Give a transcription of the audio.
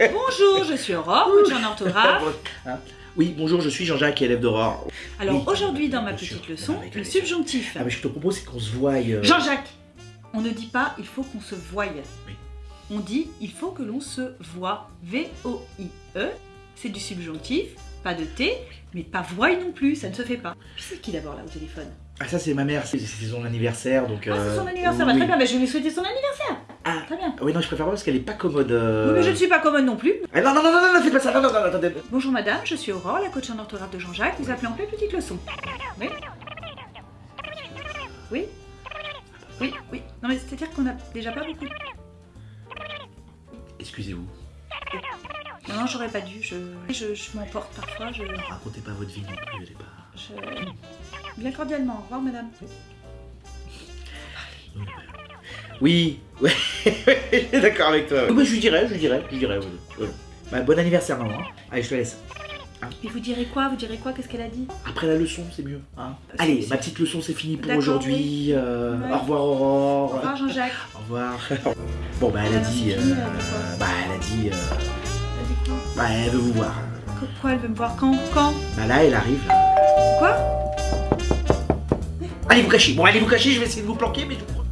oui. Bonjour, je suis Aurore, coach en orthographe. Hein oui, bonjour, je suis Jean-Jacques, élève d'Aurore. Alors Oui. aujourd'hui dans ma sûr. petite leçon, le subjonctif. Ah, mais je te propose, c'est qu'on se voie. euh, Jean-Jacques, on ne dit pas il faut qu'on se voie. Oui. On dit il faut que l'on se voit. V-O-I-E, c'est du subjonctif, pas de T, mais pas voie non plus, ça ne se fait pas. C'est qui d'abord là au téléphone? Ah, ça, c'est ma mère, c'est son anniversaire, donc. Ah, c'est euh, son anniversaire, bah, oui. très bien, bah, je vais lui souhaiter son anniversaire. Ah, Très bien. oui, non, je préfère pas parce qu'elle est pas commode. euh. Oui, mais je ne suis pas commode non plus. Ah, non, non, non, non, non, faites pas ça, non, non, non, attendez. Bonjour madame, je suis Aurore, la coach en orthographe de Jean-Jacques. Vous appelez en pleine petite leçon. Oui Oui Oui, oui. Non mais c'est-à-dire qu'on a déjà pas beaucoup. Excusez-vous, Non, non, j'aurais pas dû. Je, je, je m'emporte parfois. Je, racontez pas votre vie non plus, elle est pas. je- Bien cordialement. Au revoir madame. Oui, ouais, je suis d'accord avec toi. Oui, bah, je lui dirais, je lui dirais, je lui dirais. Bah, bon anniversaire, maman. hein. Allez, je te laisse. Et vous direz quoi Vous direz quoi Qu'est-ce qu'elle a dit? Après la leçon, c'est mieux. Hein. Allez, ma petite leçon, c'est fini pour aujourd'hui. euh, Ouais. Au revoir, Au Aurore. revoir Jean-Jacques. Au revoir. bon, bah, elle a dit. fini, euh, elle a dit quoi bah, elle a dit. euh, bah, elle veut vous voir. Pourquoi elle veut me voir? Quand? Quand? Bah, là, elle arrive. là. Quoi? Allez vous cacher. Bon, allez vous cacher, je vais essayer de vous planquer, mais je vous.